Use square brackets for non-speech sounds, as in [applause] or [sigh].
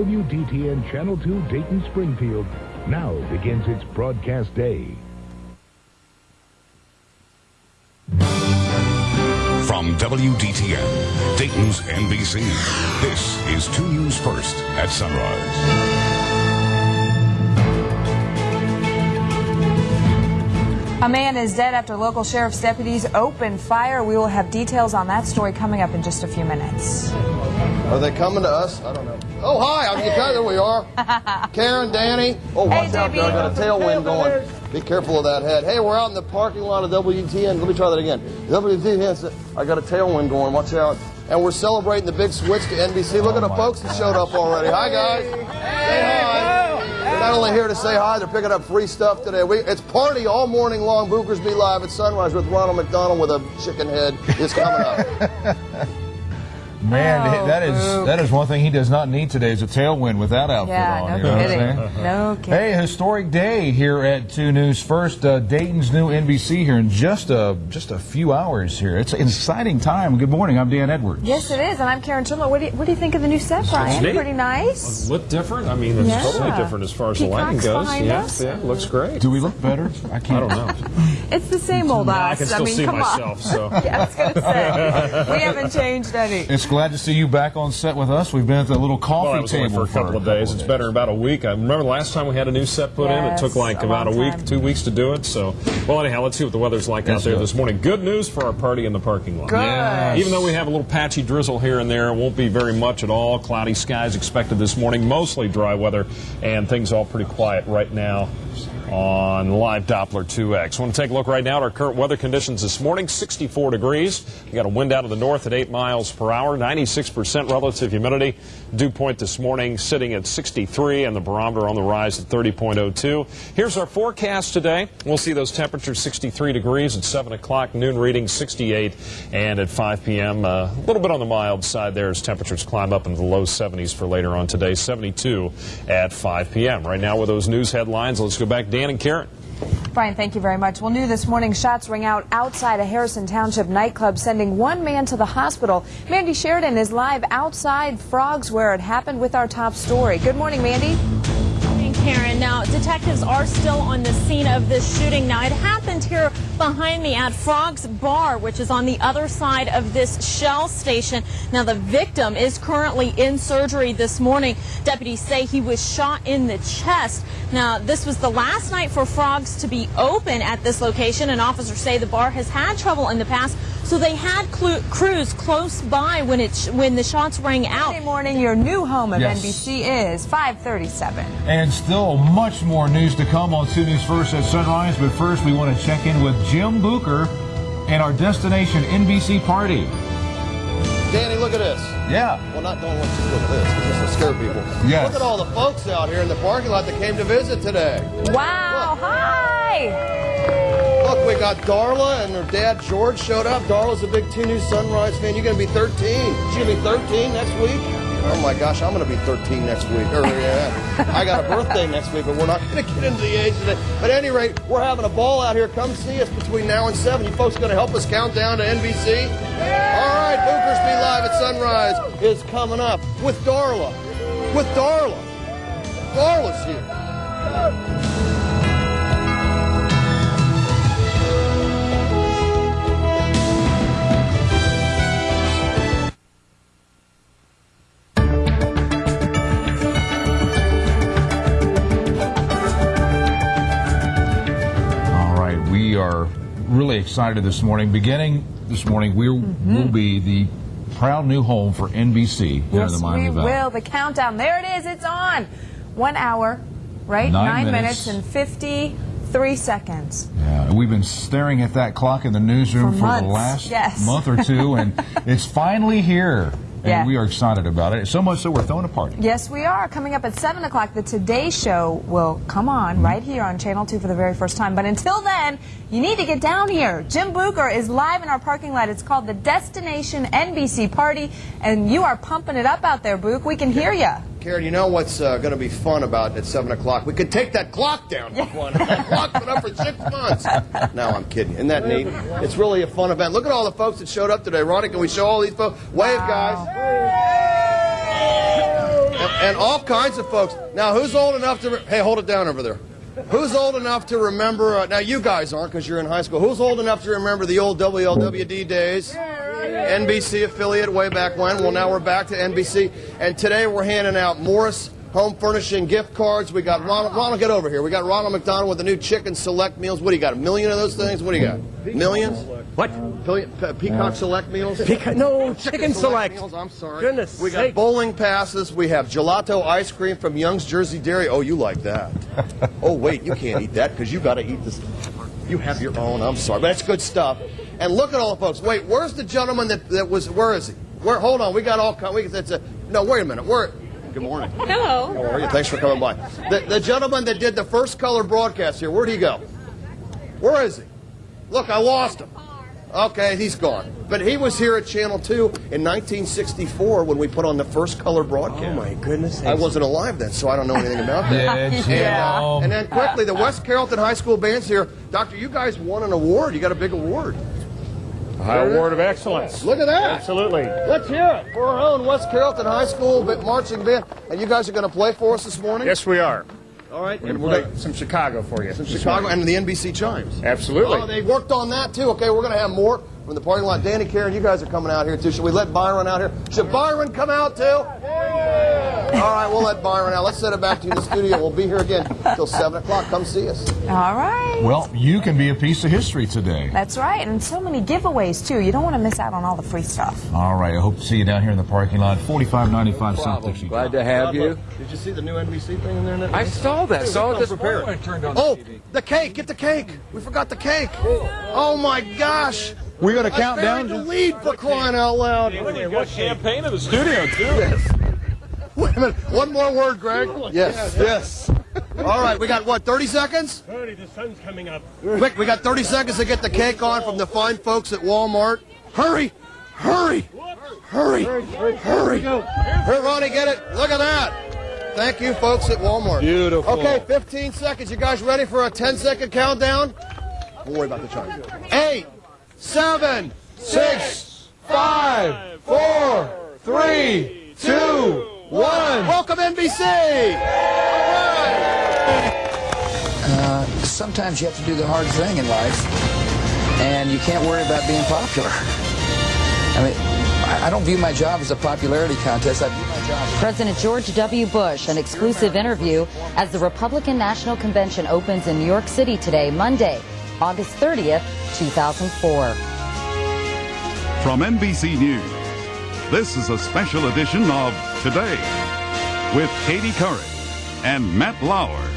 WDTN Channel 2 Dayton Springfield now begins its broadcast day. From WDTN, Dayton's NBC, this is 2 News First at Sunrise. A man is dead after local sheriff's deputies opened fire. We will have details on that story coming up in just a few minutes. Are they coming to us? I don't know. Oh, hi. I'm there we are. [laughs] Karen, Danny. Oh, watch Hey, out there. I got a tailwind going. Be careful of that head. Hey, we're out in the parking lot of WTN. Let me try that again. WTN. I got a tailwind going. Watch out. And we're celebrating the big switch to NBC. Look at the oh, folks that showed up already. Hi, guys. Say hi. They're not only here to say hi, they're picking up free stuff today. We, it's party all morning long. Bookers Be Live at Sunrise with Ronald McDonald with a chicken head is coming up. [laughs] Man, Oh, that is Boog. that is one thing he does not need today is a tailwind with that outfit Yeah, on. no you know what I'm kidding. [laughs] No kidding. Hey, historic day here at Two News First. Uh, Dayton's new NBC here in just a just a few hours here. It's an exciting time. Good morning. I'm Dan Edwards. Yes, it is, and I'm Karen Trimler. What do you, what do you think of the new set, Brian? neat. Pretty nice. Look different. I mean, it's Yeah. totally different as far as the lighting goes. behind Yeah, us. yeah, looks great. Do we look better? I can't. I don't know. [laughs] It's the same old us. I can still mean, see come myself. on. So [laughs] Yeah, I was going to say we haven't changed any. It's glad to see you back on set with us. We've been at the little coffee well, that was only table for a couple of days. It's better about a week. I remember the last time we had a new set put in. It took like a about a week, time. two weeks to do it. So, well, anyhow, let's see what the weather's like out there go. this morning. Good news for our party in the parking lot. Good. Even though we have a little patchy drizzle here and there, it won't be very much at all. Cloudy skies expected this morning, mostly dry weather, and things all pretty quiet right now on live Doppler 2X. want to take a look right now at our current weather conditions this morning 64 degrees. We got a wind out of the north at 8 miles per hour, 96% relative humidity. Dew point this morning sitting at 63, and the barometer on the rise at 30.02. Here's our forecast today. We'll see those temperatures 63 degrees at 7 o'clock, noon reading 68, and at 5 p.m. uh, a little bit on the mild side there as temperatures climb up into the low 70s for later on today, 72 at 5 p.m. Right now with those news headlines, let's go back, Dan and Karen. Brian, thank you very much. Well, new this morning, shots ring out outside a Harrison Township nightclub, sending one man to the hospital. Mandy Sheridan is live outside Frogs, where it happened, with our top story. Good morning, Mandy. Good morning, Karen. Now, detectives are still on the scene of this shooting. Now, it happened here behind me at Frog's Bar, which is on the other side of this Shell station. Now, the victim is currently in surgery this morning. Deputies say he was shot in the chest. Now, this was the last night for Frogs to be open at this location, and officers say the bar has had trouble in the past. So they had clu- crews close by when it sh- when the shots rang out. Monday morning, your new home of Yes. NBC is 537. And still much more news to come on 2 News First at Sunrise. But first, we want to check in with Jim Booker and our destination NBC party. Danny, look at this. Yeah. Well, not don't let's just look at this, 'cause this will scare people. Yes. Look at all the folks out here in the parking lot that came to visit today. Wow, hi! Look, we got Darla and her dad George showed up. Darla's a big Two News Sunrise fan. You're gonna be 13. She's gonna be 13 next week. Oh my gosh, I'm gonna be 13 next week. Or yeah, I got a birthday next week, but we're not gonna get into the age today. But at any rate, we're having a ball out here. Come see us between now and seven. You folks gonna help us count down to NBC? All right, Bookers Be Live at Sunrise is coming up with Darla. With Darla. Darla's here. Really excited this morning. Beginning this morning, we Mm-hmm. will be the proud new home for NBC here in the Yes, Miami we Valley. will. The countdown. There it is. It's on. One hour, right? Nine minutes. minutes. and 53 seconds. Yeah, we've been staring at that clock in the newsroom For for, the last yes. month or two, and [laughs] it's finally here. And Yeah. we are excited about it. So much so we're throwing a party. Yes, we are. Coming up at 7 o'clock, the Today Show will come on mm-hmm. right here on Channel 2 for the very first time. But until then, you need to get down here. Jim Booker is live in our parking lot. It's called the Destination NBC Party, and you are pumping it up out there, Book. We can hear you. Karen, you know what's uh, going to be fun about at 7 o'clock? We could take that clock down clock's been up for six months. No, I'm kidding. Isn't that neat? It's really a fun event. Look at all the folks that showed up today. Ronnie, can we show all these folks? Wave, guys. and, and all kinds of folks. Now, who's old enough to? Hey, hold it down over there. Who's old enough to remember? Uh, now, you guys aren't because you're in high school. Who's old enough to remember the old WLWD days? NBC affiliate way back when. Well, now we're back to NBC, and today we're handing out Morris Home Furnishing gift cards. We got Ronald. Ronald, get over here. We got Ronald McDonald with the new chicken select meals. What do you got? A million of those things? What do you got? Millions? What? Pillion, pe- peacock select meals? Peacock- no, chicken select. meals. I'm sorry. Goodness We got sake. bowling passes. We have gelato ice cream from Young's Jersey Dairy. Oh, you like that? [laughs] oh, wait, you can't eat that because you got to eat this. You have your own. I'm sorry, but that's good stuff. And look at all the folks. Wait, where's the gentleman that, that was? Where is he? Where? Hold on. We got all. kind- We that's a. No, wait a minute. Where? Good morning. Hello. How are you? Thanks for coming by. The, the gentleman that did the first color broadcast here, where'd he go? Where is he? Look, I lost him. Okay, he's gone. But he was here at Channel 2 in 1964 when we put on the first color broadcast. Oh my goodness. I wasn't alive then, so I don't know anything about that. Did Yeah. you? And then quickly, the West Carrollton High School band's here. Doctor, you guys won an award. You got a big award. High Award of Excellence. Look at that. Absolutely. Let's hear it for our own West Carrollton High School marching band. And you guys are going to play for us this morning? Yes, we are. All right. We're And we're going play some Chicago for you. Some Chicago and the NBC Chimes. Absolutely. Oh, they worked on that too. Okay, we're going to have more from the parking lot. Danny, Karen, you guys are coming out here too. Should we let Byron out here? Should Byron come out too? All right, we'll let Byron out. Let's send it back to you in the studio. We'll be here again till 7 o'clock. Come see us. All right. Well, you can be a piece of history today. That's right. And so many giveaways, too. You don't want to miss out on all the free stuff. All right. I hope to see you down here in the parking lot, 4595 South Dixie. Glad to have you. Did you see the new NBC thing in there? Nick? I saw that. Saw it this morning. Oh, the cake! Get the cake! We forgot the cake! Oh my gosh! We're going to I count buried down. the lead for crying out loud! What champagne in the studio too? Wait a minute. One more word, Greg. Yes. Yes. All right, we got what? 30 seconds? 30, the sun's coming up. Quick, we got 30 seconds to get the cake on from the fine folks at Walmart. Hurry! Hurry! Hurry! Hurry! Here, Ronnie, get it. Look at that. Thank you, folks at Walmart. Beautiful. Okay, 15 seconds. You guys ready for a 10 second countdown? Don't worry about the chime. Eight, seven, six, five, four, three, two, one. Welcome, NBC. All uh, right. sometimes you have to do the hard thing in life, and you can't worry about being popular. I mean, I I don't view my job as a popularity contest. I view my job President George W. Bush, an exclusive interview as the Republican National Convention opens in New York City today, Monday, August 30th, 2004. From NBC News, this is a special edition of Today with Katie Couric and Matt Lauer.